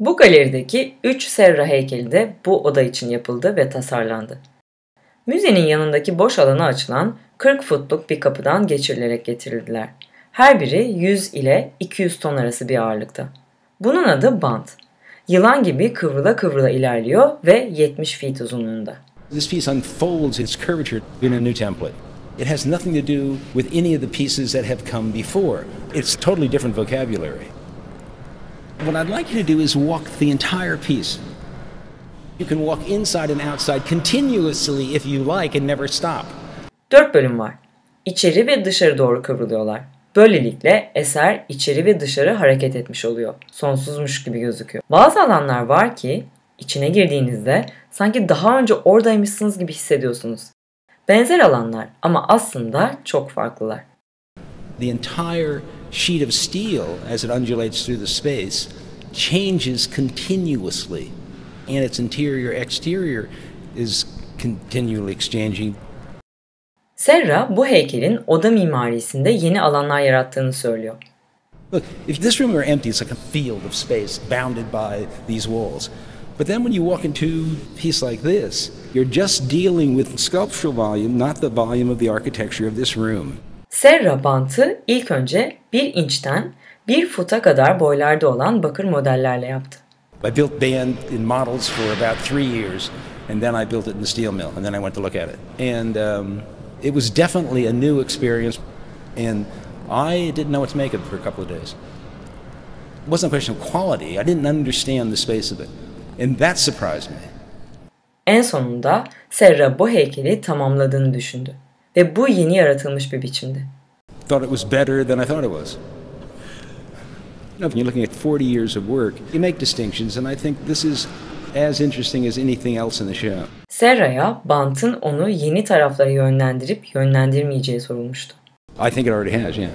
Bu galerideki 3 Serra heykeli de bu oda için yapıldı ve tasarlandı. Müzenin yanındaki boş alana açılan 40 futluk bir kapıdan geçirilerek getirildiler. Her biri 100 ile 200 ton arası bir ağırlıkta. Bunun adı bant. Yılan gibi kıvrıla kıvrıla ilerliyor ve 70 feet uzunluğunda. This piece unfolds its curvature in a new template. It has nothing to do with any of the pieces that have come before. It's totally different vocabulary. What I'd like you to do is walk the entire piece. You can walk inside and outside continuously if you like and never stop. Dört bölüm var. İçeri ve dışarı doğru kıvrılıyorlar. Böylelikle eser içeri ve dışarı hareket etmiş oluyor. Sonsuzmuş gibi gözüküyor. Bazı alanlar var ki içine girdiğinizde sanki daha önce oradaymışsınız gibi hissediyorsunuz. Benzer alanlar ama aslında çok farklılar. The entire sheet of steel, as it undulates through the space, changes continuously, and its interior exterior is continually exchanging Serra bu heykelin oda mimarisinde yeni alanlar yarattığını söylüyor. Look, if this room were empty, it's like a field of space bounded by these walls. But then when you walk into a piece like this, you're just dealing with sculptural volume, not the volume of the architecture of this room. Serra bantı ilk önce 1 inçten 1 futa kadar boylarda olan bakır modellerle yaptı. I built band in models for about three years, and then I built it in the steel mill, and then I went to look at it. And um, it was definitely a new experience, and I didn't know what to make of it for a couple of days. It wasn't a question of quality, I didn't understand the space of it, and that surprised me. En sonunda Serra bu heykeli tamamladığını düşündü ve bu yeni yaratılmış bir biçimdi. Thought it was better than I thought it was. When you're looking at 40 years of work, you make distinctions, and I think this is as interesting as anything else in the show. Serra'ya bantın onu yeni taraflara yönlendirip yönlendirmeyeceği sorulmuştu. I think it already has, yeah.